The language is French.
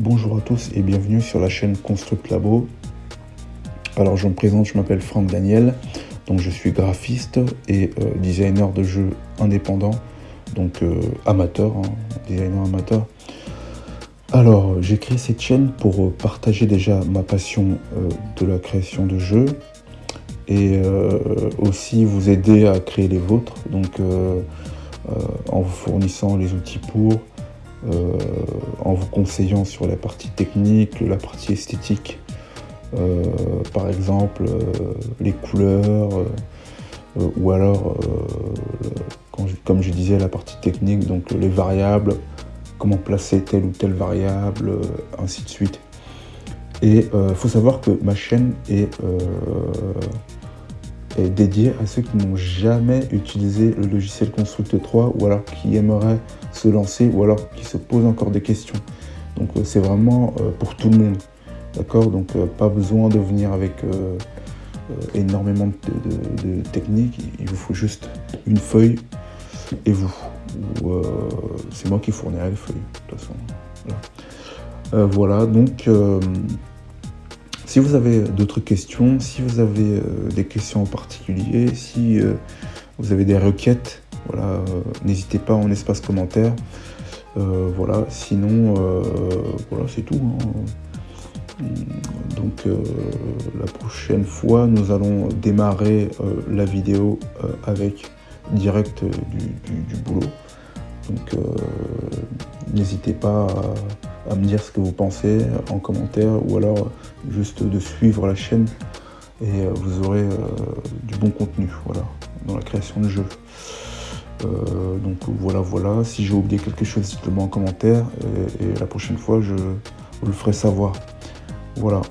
Bonjour à tous et bienvenue sur la chaîne Construct Labo. Alors je me présente, je m'appelle Franck Daniel, donc je suis graphiste et euh, designer de jeux indépendant, donc euh, amateur, hein, designer amateur. Alors j'ai créé cette chaîne pour euh, partager déjà ma passion de la création de jeux et aussi vous aider à créer les vôtres, donc en vous fournissant les outils pour, en vous conseillant sur la partie technique, la partie esthétique, euh, par exemple euh, les couleurs, ou alors, comme je disais, la partie technique, donc les variables, comment placer telle ou telle variable, ainsi de suite. Et il faut savoir que ma chaîne est, est dédiée à ceux qui n'ont jamais utilisé le logiciel Construct 3 ou alors qui aimeraient se lancer ou alors qui se posent encore des questions. Donc euh, c'est vraiment euh, pour tout le monde. D'accord? Donc euh, pas besoin de venir avec énormément de, techniques. Il vous faut juste une feuille et vous. c'est moi qui fournirai les feuilles, de toute façon. Voilà, donc si vous avez d'autres questions, si vous avez des questions en particulier, si vous avez des requêtes voilà, euh, n'hésitez pas en espace commentaire. Euh, voilà, sinon, euh, voilà, c'est tout. Hein. Donc la prochaine fois, nous allons démarrer la vidéo avec direct du, boulot. Donc n'hésitez pas à, me dire ce que vous pensez en commentaire ou alors juste de suivre la chaîne et vous aurez du bon contenu voilà, dans la création de jeux. Euh, donc voilà, voilà. Si j'ai oublié quelque chose, dites-le moi en commentaire. Et la prochaine fois, je vous le ferai savoir. Voilà.